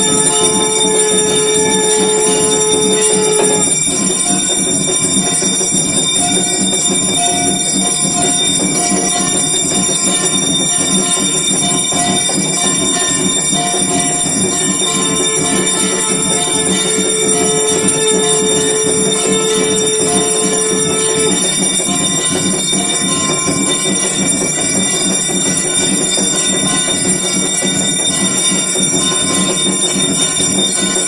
Thank you.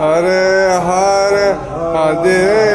Hare her Hare